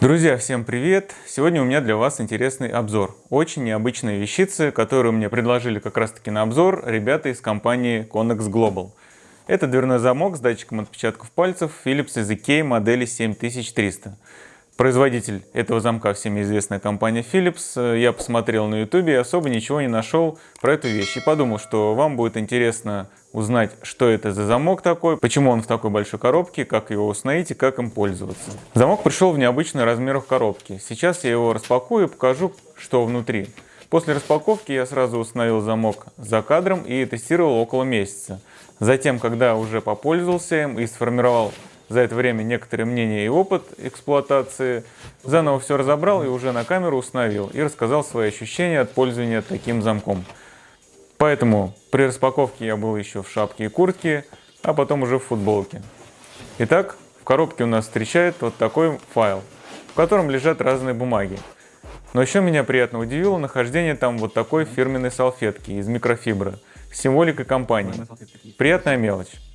Друзья, всем привет! Сегодня у меня для вас интересный обзор. Очень необычные вещицы, которые мне предложили как раз таки на обзор ребята из компании Connex Global. Это дверной замок с датчиком отпечатков пальцев Philips EasyKey модели 7300. Производитель этого замка всеми известная компания Philips. Я посмотрел на YouTube и особо ничего не нашел про эту вещь. И подумал, что вам будет интересно узнать, что это за замок такой, почему он в такой большой коробке, как его установить и как им пользоваться. Замок пришел в необычных размерах коробки. Сейчас я его распакую и покажу, что внутри. После распаковки я сразу установил замок за кадром и тестировал около месяца. Затем, когда уже попользовался им и сформировал за это время некоторые мнения и опыт эксплуатации, заново все разобрал и уже на камеру установил и рассказал свои ощущения от пользования таким замком. Поэтому при распаковке я был еще в шапке и куртке, а потом уже в футболке. Итак, в коробке у нас встречает вот такой файл, в котором лежат разные бумаги. Но еще меня приятно удивило нахождение там вот такой фирменной салфетки из микрофибры с символикой компании. Приятная мелочь.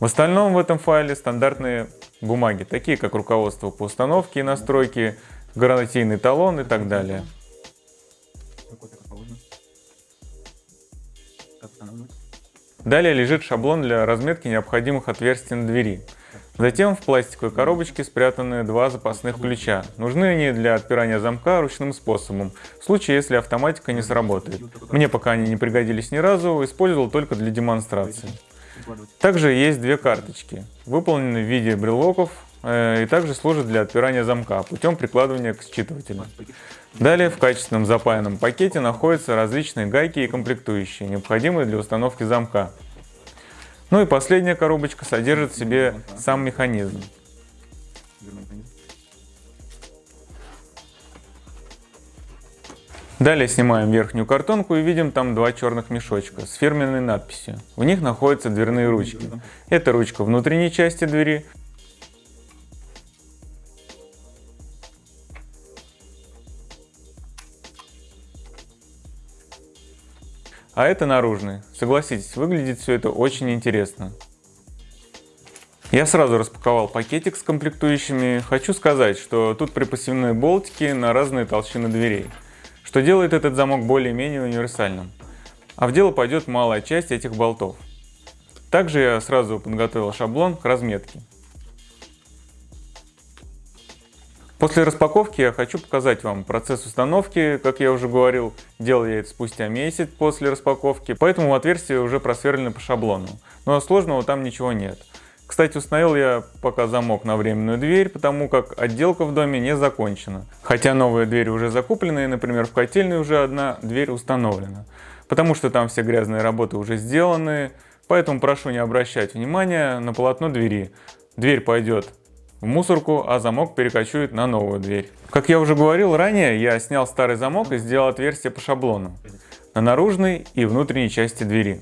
В остальном в этом файле стандартные бумаги, такие как руководство по установке и настройке, гарантийный талон и так далее. Далее лежит шаблон для разметки необходимых отверстий на двери. Затем в пластиковой коробочке спрятаны два запасных ключа. Нужны они для отпирания замка ручным способом, в случае если автоматика не сработает. Мне пока они не пригодились ни разу, использовал только для демонстрации. Также есть две карточки, выполненные в виде брелоков э, и также служат для отпирания замка путем прикладывания к считывателю. Далее в качественном запаянном пакете находятся различные гайки и комплектующие, необходимые для установки замка. Ну и последняя коробочка содержит в себе сам механизм. Далее снимаем верхнюю картонку и видим там два черных мешочка с фирменной надписью. В них находятся дверные ручки. Это ручка внутренней части двери, а это наружный. Согласитесь, выглядит все это очень интересно. Я сразу распаковал пакетик с комплектующими. Хочу сказать, что тут припасены болтики на разные толщины дверей что делает этот замок более-менее универсальным. А в дело пойдет малая часть этих болтов. Также я сразу подготовил шаблон к разметке. После распаковки я хочу показать вам процесс установки. Как я уже говорил, делал я это спустя месяц после распаковки, поэтому отверстия уже просверлены по шаблону. Но сложного там ничего нет. Кстати, установил я пока замок на временную дверь, потому как отделка в доме не закончена. Хотя новые двери уже закуплены, и, например, в котельной уже одна дверь установлена. Потому что там все грязные работы уже сделаны, поэтому прошу не обращать внимания на полотно двери. Дверь пойдет в мусорку, а замок перекочует на новую дверь. Как я уже говорил ранее, я снял старый замок и сделал отверстие по шаблону на наружной и внутренней части двери.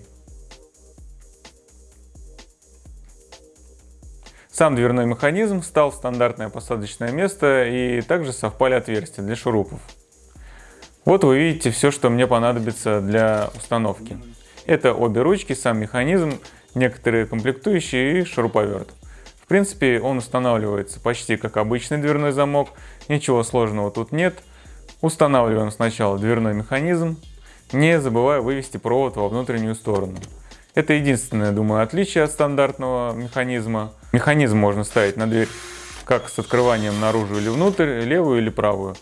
Сам дверной механизм встал в стандартное посадочное место и также совпали отверстия для шурупов. Вот вы видите все, что мне понадобится для установки. Это обе ручки, сам механизм, некоторые комплектующие и шуруповерт. В принципе, он устанавливается почти как обычный дверной замок, ничего сложного тут нет. Устанавливаем сначала дверной механизм, не забывая вывести провод во внутреннюю сторону. Это единственное, думаю, отличие от стандартного механизма. Механизм можно ставить на дверь как с открыванием наружу или внутрь, левую или правую.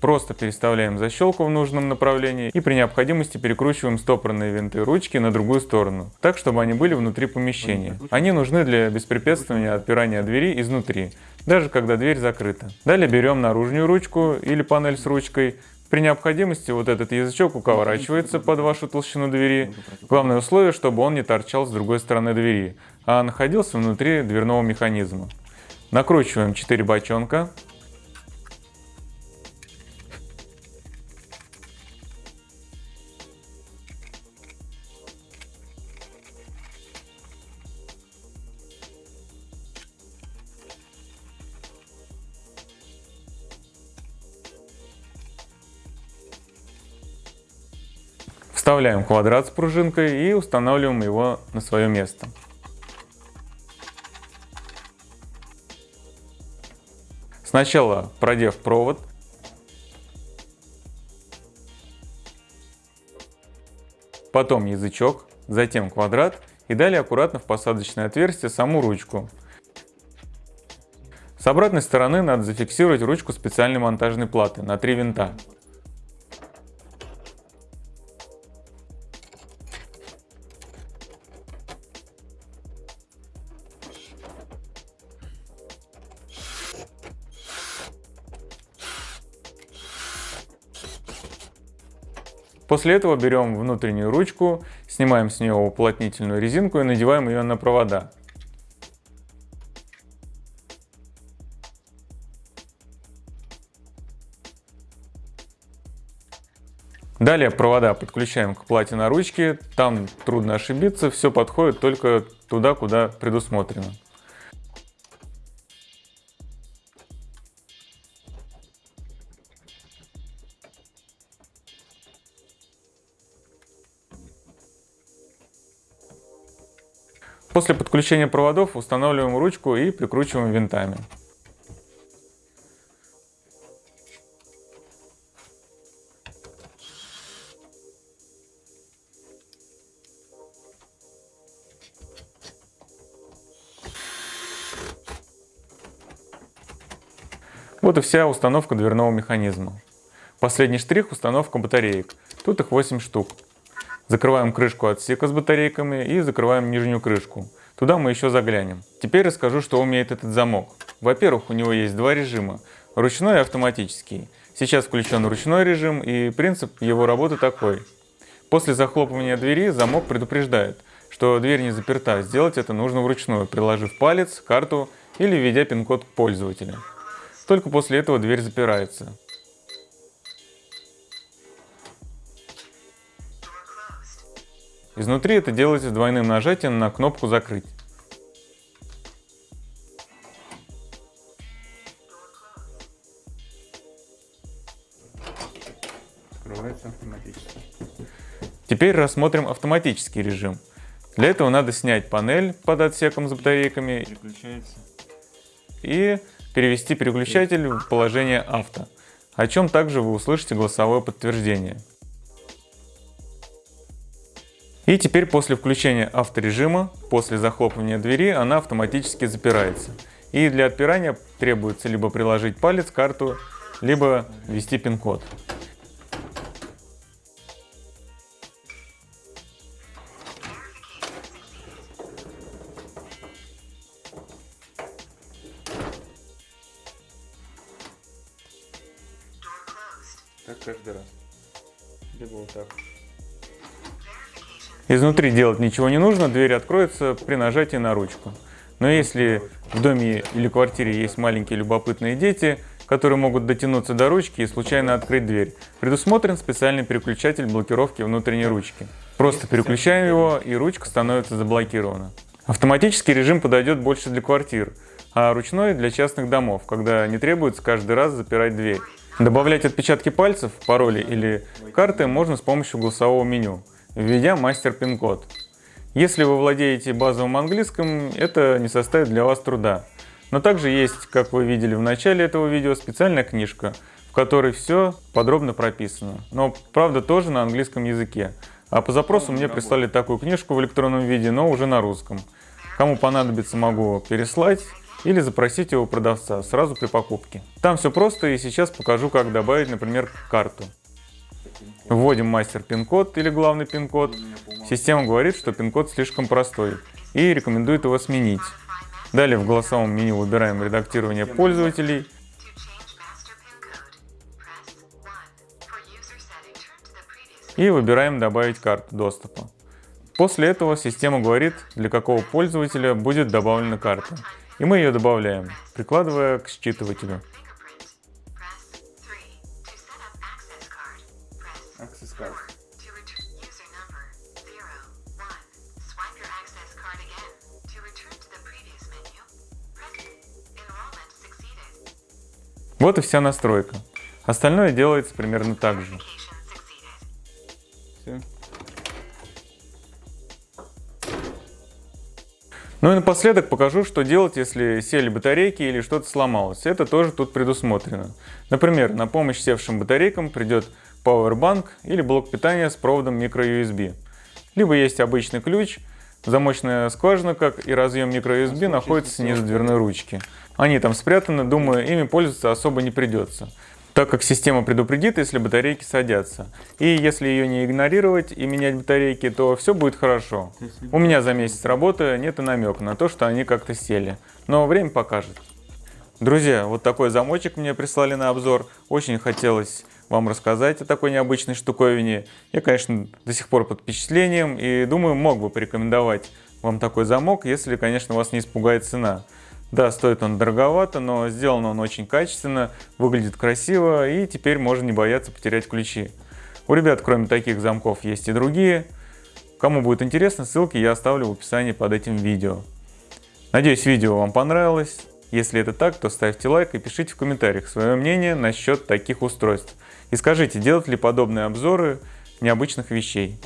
Просто переставляем защелку в нужном направлении и при необходимости перекручиваем стопорные винты ручки на другую сторону, так чтобы они были внутри помещения. Они нужны для беспрепятствования отпирания двери изнутри, даже когда дверь закрыта. Далее берем наружную ручку или панель с ручкой, при необходимости вот этот язычок укорачивается под вашу толщину двери. Главное условие, чтобы он не торчал с другой стороны двери, а находился внутри дверного механизма. Накручиваем 4 бочонка. Вставляем квадрат с пружинкой и устанавливаем его на свое место. Сначала продев провод, потом язычок, затем квадрат и далее аккуратно в посадочное отверстие саму ручку. С обратной стороны надо зафиксировать ручку специальной монтажной платы на три винта. После этого берем внутреннюю ручку, снимаем с нее уплотнительную резинку и надеваем ее на провода. Далее провода подключаем к плате на ручке, там трудно ошибиться, все подходит только туда, куда предусмотрено. После подключения проводов устанавливаем ручку и прикручиваем винтами. Вот и вся установка дверного механизма. Последний штрих – установка батареек. Тут их 8 штук. Закрываем крышку отсека с батарейками и закрываем нижнюю крышку. Туда мы еще заглянем. Теперь расскажу, что умеет этот замок. Во-первых, у него есть два режима – ручной и автоматический. Сейчас включен ручной режим и принцип его работы такой. После захлопывания двери замок предупреждает, что дверь не заперта. Сделать это нужно вручную, приложив палец, карту или введя пин-код пользователя. Только после этого дверь запирается. Изнутри это делается двойным нажатием на кнопку «Закрыть». Открывается автоматически. Теперь рассмотрим автоматический режим. Для этого надо снять панель под отсеком с батарейками и перевести переключатель в положение авто, о чем также вы услышите голосовое подтверждение. И теперь после включения авторежима, после захлопывания двери, она автоматически запирается. И для отпирания требуется либо приложить палец карту, либо ввести пин-код. Так каждый раз. Либо вот так. Изнутри делать ничего не нужно, дверь откроется при нажатии на ручку. Но если в доме или квартире есть маленькие любопытные дети, которые могут дотянуться до ручки и случайно открыть дверь, предусмотрен специальный переключатель блокировки внутренней ручки. Просто переключаем его и ручка становится заблокирована. Автоматический режим подойдет больше для квартир, а ручной для частных домов, когда не требуется каждый раз запирать дверь. Добавлять отпечатки пальцев, пароли или карты можно с помощью голосового меню введя мастер пин-код. Если вы владеете базовым английским, это не составит для вас труда. Но также есть, как вы видели в начале этого видео, специальная книжка, в которой все подробно прописано. Но правда тоже на английском языке. А по запросу мне прислали такую книжку в электронном виде, но уже на русском. Кому понадобится, могу переслать или запросить его у продавца сразу при покупке. Там все просто и сейчас покажу, как добавить, например, карту. Вводим мастер пин-код или главный пин-код. Система говорит, что пин-код слишком простой и рекомендует его сменить. Далее в голосовом меню выбираем редактирование пользователей. И выбираем добавить карту доступа. После этого система говорит, для какого пользователя будет добавлена карта. И мы ее добавляем, прикладывая к считывателю. сказать. Вот и вся настройка. Остальное делается примерно так же. Все. Ну и напоследок покажу, что делать, если сели батарейки или что-то сломалось. Это тоже тут предусмотрено. Например, на помощь севшим батарейкам придет Powerbank или блок питания с проводом microUSB. Либо есть обычный ключ, замочная скважина, как и разъем microUSB, находится снизу дверной ручки. Они там спрятаны, думаю, ими пользоваться особо не придется так как система предупредит, если батарейки садятся. И если ее не игнорировать и менять батарейки, то все будет хорошо. У меня за месяц работы нет и намека на то, что они как-то сели. Но время покажет. Друзья, вот такой замочек мне прислали на обзор. Очень хотелось вам рассказать о такой необычной штуковине. Я, конечно, до сих пор под впечатлением и думаю, мог бы порекомендовать вам такой замок, если, конечно, вас не испугает цена. Да, стоит он дороговато, но сделан он очень качественно, выглядит красиво и теперь можно не бояться потерять ключи. У ребят, кроме таких замков, есть и другие. Кому будет интересно, ссылки я оставлю в описании под этим видео. Надеюсь, видео вам понравилось. Если это так, то ставьте лайк и пишите в комментариях свое мнение насчет таких устройств. И скажите, делать ли подобные обзоры необычных вещей.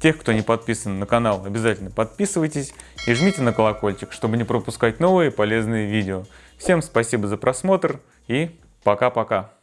Тех, кто не подписан на канал, обязательно подписывайтесь и жмите на колокольчик, чтобы не пропускать новые полезные видео. Всем спасибо за просмотр и пока-пока.